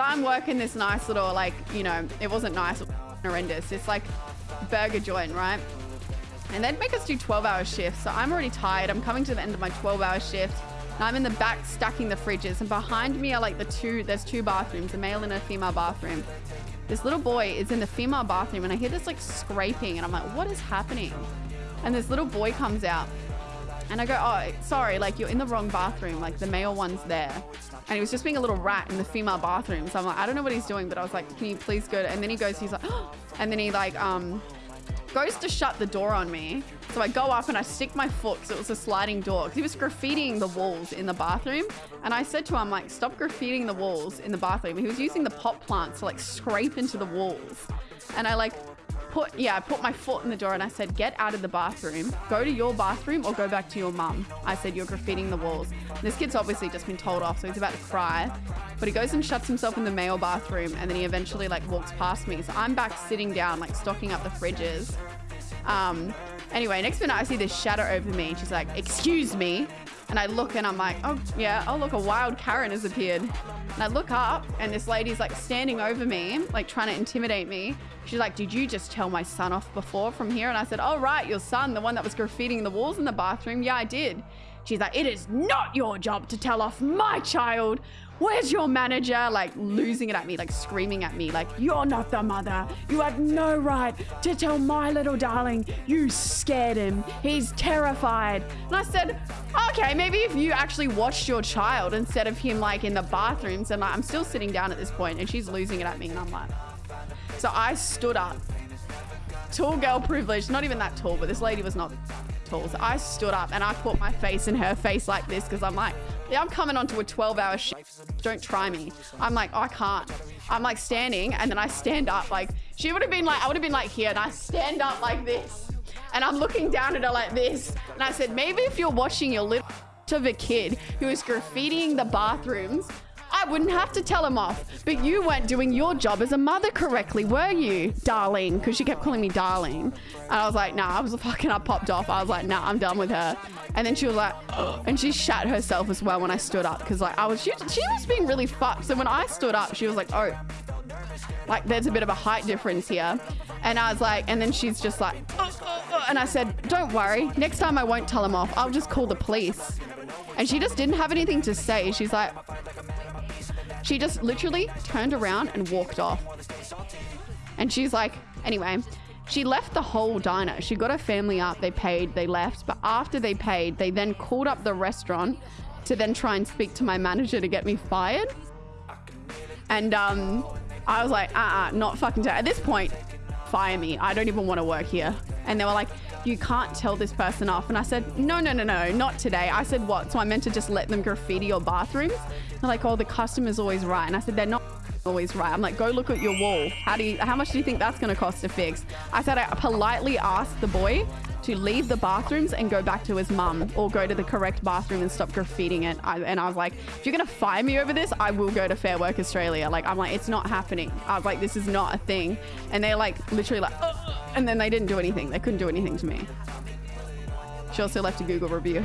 So I'm working this nice little, like, you know, it wasn't nice, horrendous. It's like burger joint, right? And they'd make us do 12 hour shifts. So I'm already tired. I'm coming to the end of my 12 hour shift. I'm in the back stacking the fridges. And behind me are like the two, there's two bathrooms, a male and a female bathroom. This little boy is in the female bathroom and I hear this like scraping and I'm like, what is happening? And this little boy comes out and I go, oh, sorry, like you're in the wrong bathroom. Like the male one's there. And he was just being a little rat in the female bathroom. So I'm like, I don't know what he's doing, but I was like, can you please go? To... And then he goes, he's like, oh. and then he like, um, goes to shut the door on me. So I go up and I stick my foot because it was a sliding door because he was graffitiing the walls in the bathroom. And I said to him, like, stop graffitiing the walls in the bathroom. He was using the pot plants to like scrape into the walls. And I like put, yeah, I put my foot in the door and I said, get out of the bathroom, go to your bathroom or go back to your mum. I said, you're graffitiing the walls. This kid's obviously just been told off, so he's about to cry. But he goes and shuts himself in the male bathroom and then he eventually like walks past me. So I'm back sitting down, like stocking up the fridges. Um, anyway, next minute I see this shadow over me and she's like, excuse me. And I look and I'm like, oh yeah, oh look, a wild Karen has appeared. And I look up and this lady's like standing over me, like trying to intimidate me. She's like, did you just tell my son off before from here? And I said, oh right, your son, the one that was graffitiing the walls in the bathroom. Yeah, I did. She's like, it is not your job to tell off my child where's your manager? Like losing it at me, like screaming at me, like, you're not the mother. You have no right to tell my little darling you scared him. He's terrified. And I said, okay, maybe if you actually watched your child instead of him like in the bathrooms and like, I'm still sitting down at this point and she's losing it at me and I'm like, so I stood up. Tall girl privilege, not even that tall, but this lady was not tall. So I stood up and I put my face in her face like this because I'm like, yeah, I'm coming onto a 12 hour shift. Don't try me. I'm like, oh, I can't. I'm like standing and then I stand up like, she would have been like, I would have been like here and I stand up like this. And I'm looking down at her like this. And I said, maybe if you're watching your little of a kid who is graffitiing the bathrooms, wouldn't have to tell him off. But you weren't doing your job as a mother correctly, were you, darling? Because she kept calling me darling. And I was like, nah, I was fucking, I popped off. I was like, nah, I'm done with her. And then she was like, and she shat herself as well when I stood up. Because like, I was, she, she was being really fucked. So when I stood up, she was like, oh, like there's a bit of a height difference here. And I was like, and then she's just like, and I said, don't worry. Next time I won't tell him off. I'll just call the police. And she just didn't have anything to say. She's like, she just literally turned around and walked off. And she's like, anyway, she left the whole diner. She got her family up, they paid, they left. But after they paid, they then called up the restaurant to then try and speak to my manager to get me fired. And um, I was like, uh-uh, not fucking. At this point, fire me. I don't even want to work here. And they were like, you can't tell this person off. And I said, no, no, no, no, not today. I said, what? So I meant to just let them graffiti your bathrooms? They're like, oh, the customer's always right. And I said, they're not always right. I'm like, go look at your wall. How do you, how much do you think that's going to cost to fix? I said, I politely asked the boy to leave the bathrooms and go back to his mum or go to the correct bathroom and stop graffitiing it. I, and I was like, if you're going to fire me over this, I will go to Fair Work Australia. Like, I'm like, it's not happening. I was like, this is not a thing. And they're like, literally like, and then they didn't do anything. They couldn't do anything to me. She also left a Google review.